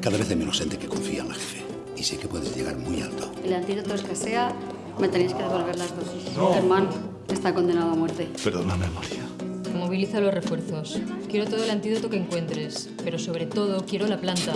Cada vez hay menos gente que confía en la jefe. Y sé que puedes llegar muy alto. El antídoto escasea, me tenéis que devolver las dosis. Germán está condenado a muerte. Perdona, memoria. Moviliza los refuerzos. Quiero todo el antídoto que encuentres, pero sobre todo quiero la planta.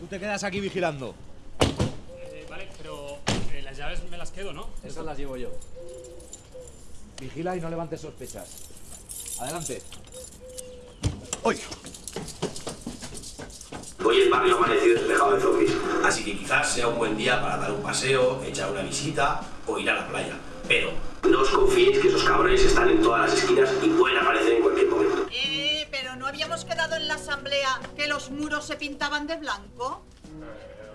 Tú te quedas aquí vigilando. Eh, vale, pero eh, las llaves me las quedo, ¿no? Esas las llevo yo. Vigila y no levantes sospechas. Adelante. Hoy. Hoy el barrio ha amanecido despejado de zombies, así que quizás sea un buen día para dar un paseo, echar una visita o ir a la playa. Pero no os confiéis que esos cabrones están en todas las esquinas y pueden aparecer en cualquier momento. Eh, pero ¿no habíamos quedado en la asamblea que los muros se pintaban de blanco?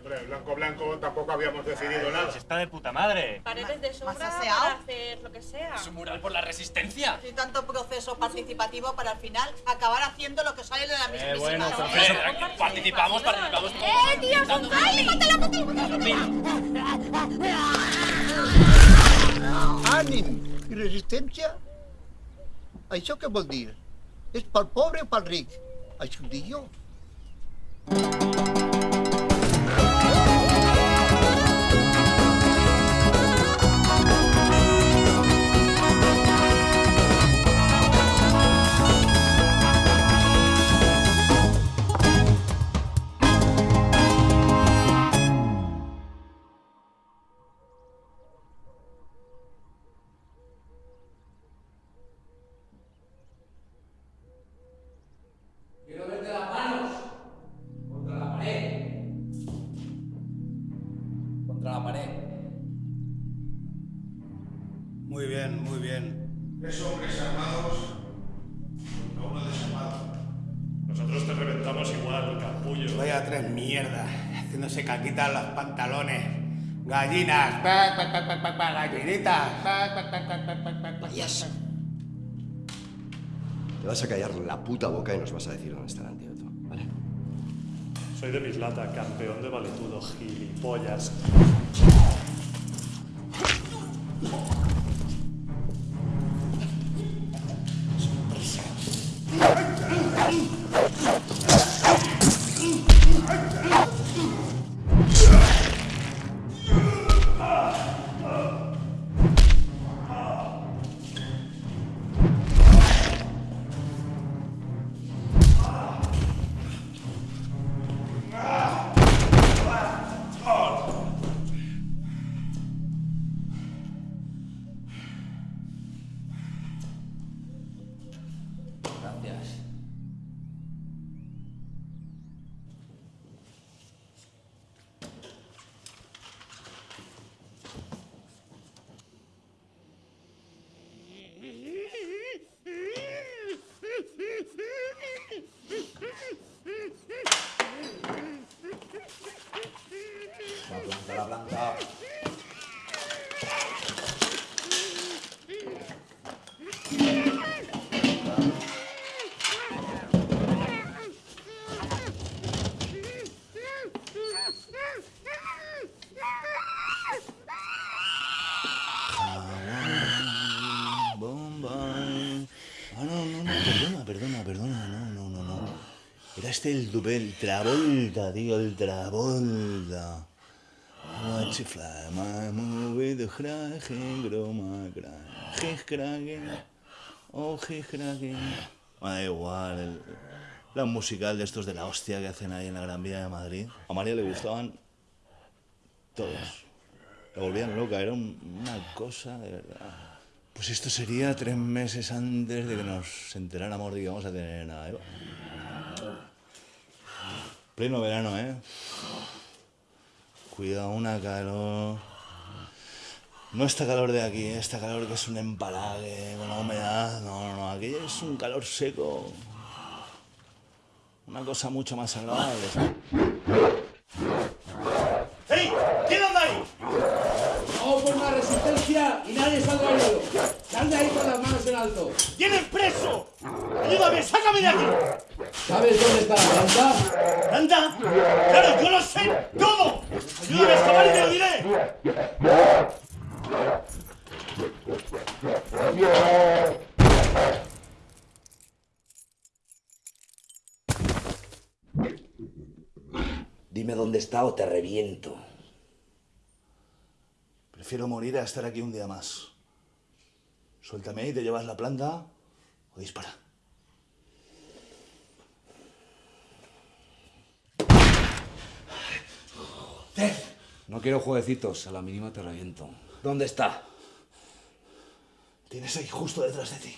Hombre, blanco blanco tampoco habíamos decidido nada. Está de puta madre. Paredes de sobra ¿Más para hacer lo que sea. Es un mural por la resistencia. Y tanto proceso participativo para al final acabar haciendo lo que sale de la mismísima bueno, asamblea. proceso. Participamos, participamos. ¡Eh, tío, son ¡Mátala, mátala, mátala! Ànim i resistència? Això què vol dir? És pel pobre o pel ric? Això ho dic jo. Quiero quitan los pantalones. Gallinas, pac, pac, pac, gallinitas, Te vas a callar la puta boca y nos vas a decir dónde está el antídoto, ¿vale? Soy de Mislata, campeón de valetudo, gilipollas. El dubé, el Travolta, tío, el Travolta. Watch fly, my movie, the cracking, groma, cracking, oh, cracking. Da igual, la musical de estos de la hostia que hacen ahí en la Gran Vía de Madrid. A María le gustaban todos. La volvían loca, era un- una cosa de verdad. Pues esto sería tres meses antes de que nos enteráramos de que íbamos a tener a Eva. Pleno verano, ¿eh? Cuidado, una calor. No esta calor de aquí, esta calor que es un empalague con la humedad. No, no, no, aquí es un calor seco. Una cosa mucho más agradable. ¡Ey! ¿Quién anda ahí? Vamos por una resistencia y nadie salga herido. Anda ahí con las manos en alto. ¡Tienes preso! ¡Ayúdame! ¡Sácame de aquí! ¿Sabes dónde está la planta? ¿Planta? ¡Claro, yo lo sé todo! ¡Ayúdame a escapar y te lo! Dime dónde está o te reviento. Prefiero morir a estar aquí un día más. Suéltame y te llevas la planta o dispara. No quiero jueguecitos, a la mínima te reviento. ¿Dónde está? Tienes ahí justo detrás de ti.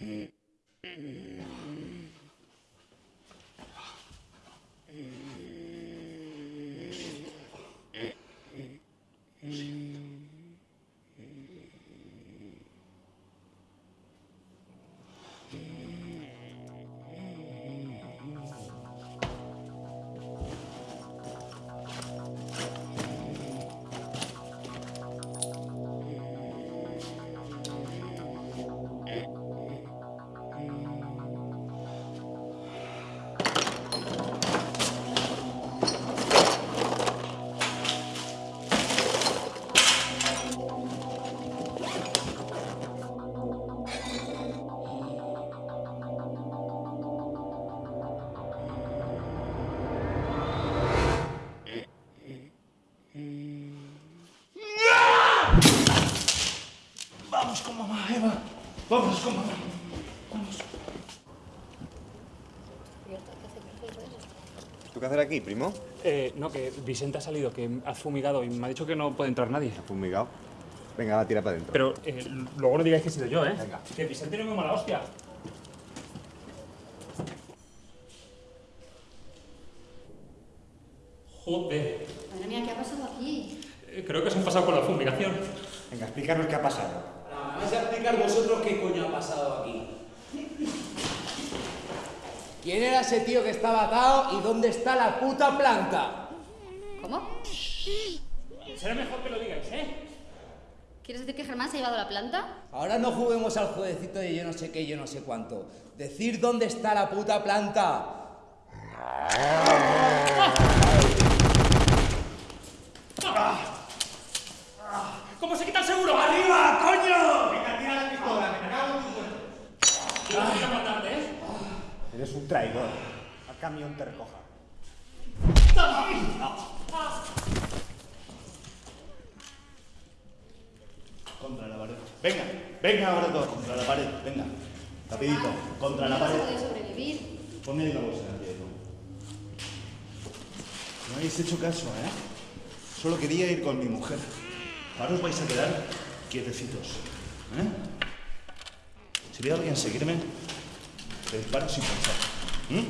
Mm-hmm. ¿Tú qué hacer aquí, primo? Eh, no, que Vicente ha salido, que ha fumigado y me ha dicho que no puede entrar nadie. ¿Ha fumigado? Venga, va, tira para adentro. Pero eh, luego no digáis que he sido yo, ¿eh? Que Vicente no es muy mala hostia. Joder. Madre mía, ¿qué ha pasado aquí? Eh, Creo que se han pasado con la fumigación. Venga, explícanos qué ha pasado. Me vais a explicar vosotros qué coño ha pasado aquí. ¿Quién era ese tío que estaba atado y dónde está la puta planta? ¿Cómo? Será mejor que lo digáis, ¿eh? ¿Quieres decir que Germán se ha llevado la planta? Ahora no juguemos al jueguecito de yo no sé qué, yo no sé cuánto. Decir dónde está la puta planta. ¿Cómo se quita el seguro? ¡Arriba, coño! Venga, tira la pistola, me cago en tu cuerpo. Yo no quiero matarte, ¿eh? Eres un traidor. Al camión te recoja. Contra la pared. Venga, venga ahora todos. Contra la pared, venga. Rapidito, contra la pared. Ponme ahí la bolsa, Diego. No habéis hecho caso, ¿eh? Solo quería ir con mi mujer. Ahora os vais a quedar quietecitos. ¿eh? Si ve a alguien seguirme, le disparo sin pensar. ¿Mm?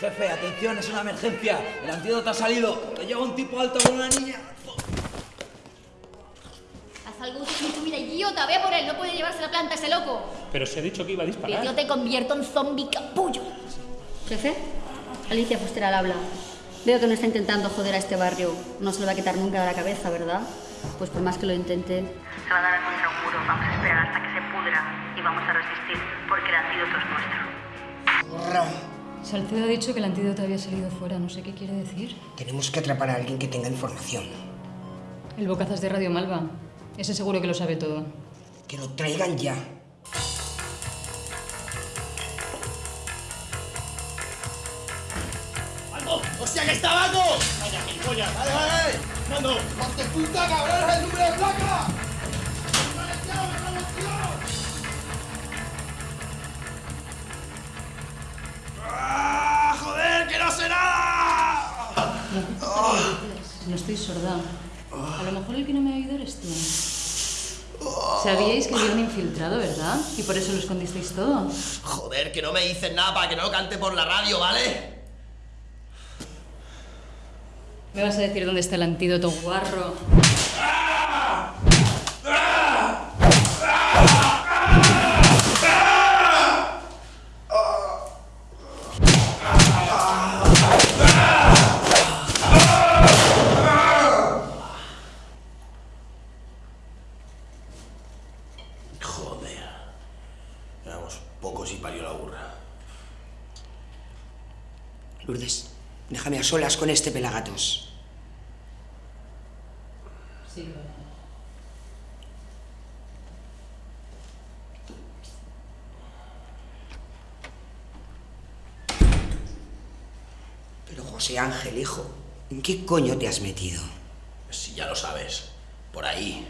Jefe, atención, es una emergencia. El antídoto ha salido. Lo lleva un tipo alto con una niña. Haz algo útil en tu vida, idiota. Ve por él. No puede llevarse la planta ese loco. Pero se ha dicho que iba a Que disparar. yo te convierto en zombie capullo. Jefe, Alicia Fuster al habla. Veo que no está intentando joder a este barrio. No se lo va a quitar nunca de la cabeza, ¿verdad? Pues por más que lo intente. Se va a dar contra un muro. Vamos a esperar hasta que se pudra y vamos a resistir porque el antídoto es nuestro. Salcedo ha dicho que el antídoto había salido fuera. No sé qué quiere decir. Tenemos que atrapar a alguien que tenga información. El bocazas de Radio Malva. Ese seguro que lo sabe todo. Que lo traigan ya. Que está Baco! ¡Vaya, gilipollas! ¡Vale, vale! ¡Mando! ¡Hostia puta, cabrón! ¡Es el número de placa! ¡Ah, joder, que no sé nada! No estoy sorda. A lo mejor el que no me ha oído eres tú. Sabíais que había un infiltrado, ¿verdad? Y por eso lo escondisteis todo. Joder, que no me dicen nada para que no lo cante por la radio, ¿vale? ¿Me vas a decir dónde está el antídoto guarro? Joder. Éramos pocos y parió la burra. Lourdes, déjame a solas con este pelagatos. Pero José Ángel, hijo, ¿en qué coño te has metido? Si ya lo sabes. Por ahí.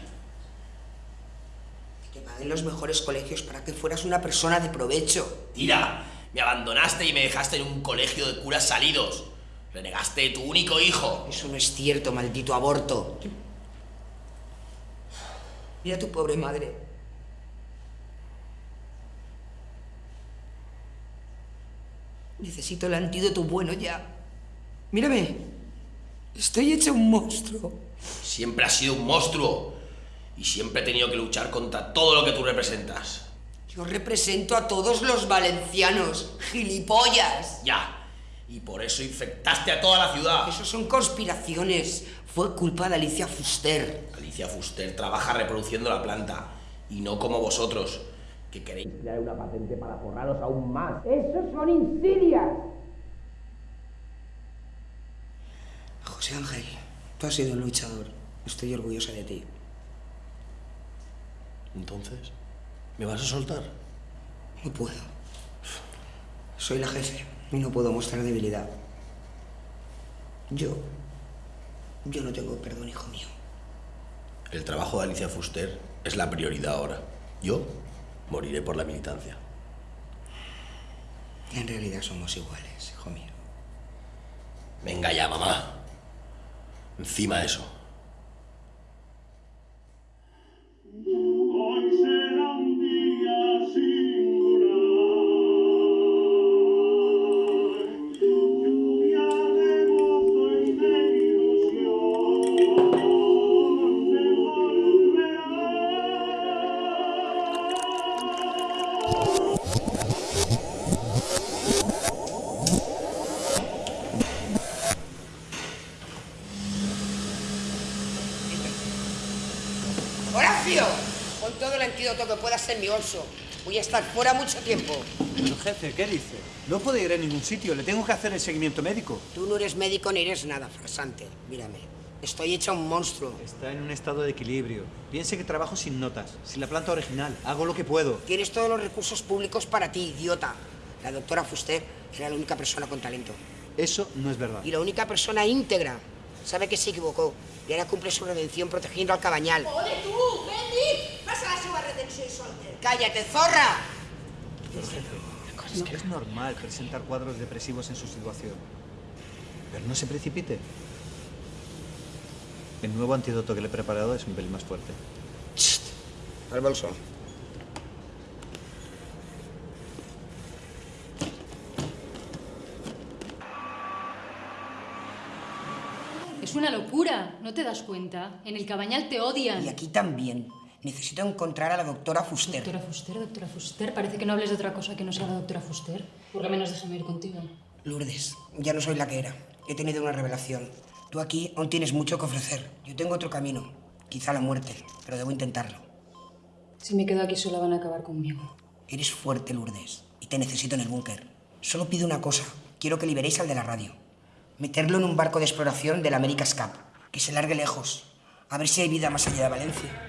Que te paguen los mejores colegios para que fueras una persona de provecho. Tira, me abandonaste y me dejaste en un colegio de curas salidos. Renegaste de tu único hijo. Eso no es cierto, maldito aborto. Mira a tu pobre madre. Necesito el antídoto bueno ya. Mírame. Estoy hecho un monstruo. Siempre has sido un monstruo. Y siempre he tenido que luchar contra todo lo que tú representas. Yo represento a todos los valencianos. Gilipollas. Ya. Y por eso infectaste a toda la ciudad. Eso son conspiraciones. Fue culpa de Alicia Fuster. Alicia Fuster trabaja reproduciendo la planta. Y no como vosotros, que queréis crear una patente para forraros aún más. Eso son insidias. José Ángel, tú has sido un luchador. Estoy orgullosa de ti. Entonces, ¿me vas a soltar? No puedo. Soy la jefe y no puedo mostrar debilidad. Yo. Yo no tengo perdón, hijo mío. El trabajo de Alicia Fuster es la prioridad ahora. Yo moriré por la militancia. En realidad somos iguales, hijo mío. Venga ya, mamá. Encima de eso. Voy a estar fuera mucho tiempo. Pero jefe, ¿qué dice? No puede ir a ningún sitio, le tengo que hacer el seguimiento médico. Tú no eres médico ni eres nada, farsante. Mírame. Estoy hecha un monstruo. Está en un estado de equilibrio. Piense que trabajo sin notas, sin la planta original. Hago lo que puedo. Tienes todos los recursos públicos para ti, idiota. La doctora Fuster era la única persona con talento. Eso no es verdad. Y la única persona íntegra. Sabe que se equivocó y ahora cumple su redención protegiendo al cabañal. ¡Ole tú! ¡Cállate, zorra! Es que es normal presentar cuadros depresivos en su situación. Pero no se precipite. El nuevo antídoto que le he preparado es un pelín más fuerte. Al bolso. Es una locura, ¿no te das cuenta? En el cabañal te odian. Y aquí también. Necesito encontrar a la doctora Fuster. Doctora Fuster, doctora Fuster. Parece que no hables de otra cosa que no sea la doctora Fuster. Por lo menos déjame ir contigo. Lourdes, ya no soy la que era. He tenido una revelación. Tú aquí aún tienes mucho que ofrecer. Yo tengo otro camino. Quizá la muerte, pero debo intentarlo. Si me quedo aquí sola van a acabar conmigo. Eres fuerte, Lourdes, y te necesito en el búnker. Solo pido una cosa. Quiero que liberéis al de la radio. Meterlo en un barco de exploración del America's Cup. Que se largue lejos. A ver si hay vida más allá de Valencia.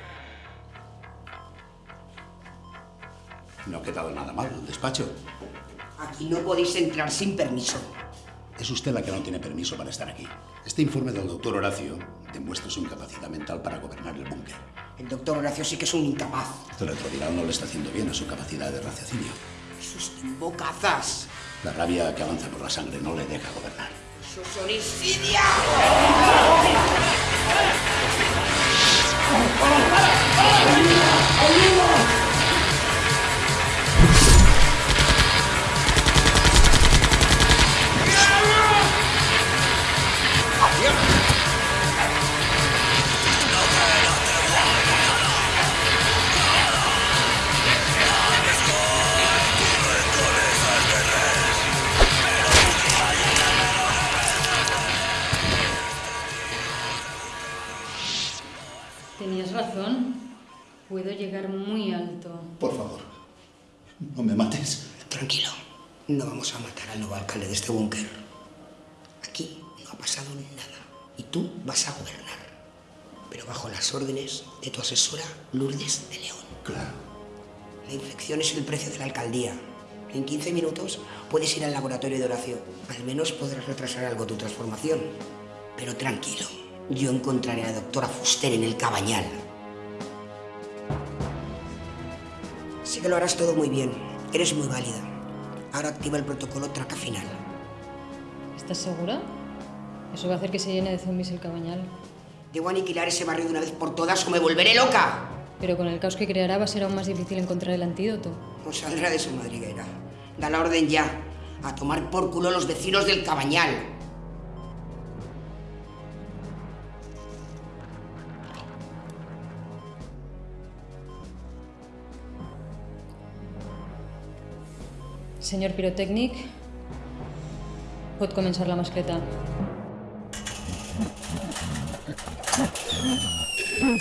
No ha quedado nada mal el despacho. Aquí no podéis entrar sin permiso. Es usted la que no tiene permiso para estar aquí. Este informe del doctor Horacio demuestra su incapacidad mental para gobernar el búnker. El doctor Horacio sí que es un incapaz. Este retroviral no le está haciendo bien a su capacidad de raciocinio. ¡Sus bocazas! La rabia que avanza por la sangre no le deja gobernar. ¡Sus homicidios! ¡Ayuda! Tú vas a gobernar, pero bajo las órdenes de tu asesora Lourdes de León. Claro. La infección es el precio de la alcaldía. En 15 minutos puedes ir al laboratorio de Horacio. Al menos podrás retrasar algo tu transformación. Pero tranquilo, yo encontraré a la doctora Fuster en el cabañal. Sé que lo harás todo muy bien. Eres muy válida. Ahora activa el protocolo traca final. ¿Estás segura? Eso va a hacer que se llene de zombies el cabañal. Debo aniquilar ese barrio de una vez por todas o me volveré loca. Pero con el caos que creará va a ser aún más difícil encontrar el antídoto. No saldrá de su madriguera. Da la orden ya. A tomar por culo los vecinos del cabañal. Senyor pirotècnic, pot començar la mascleta. Huh?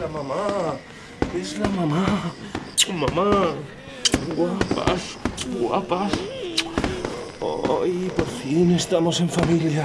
La mamá. Es la mamá. Mamá. Guapas. Guapas. Hoy por fin estamos en familia.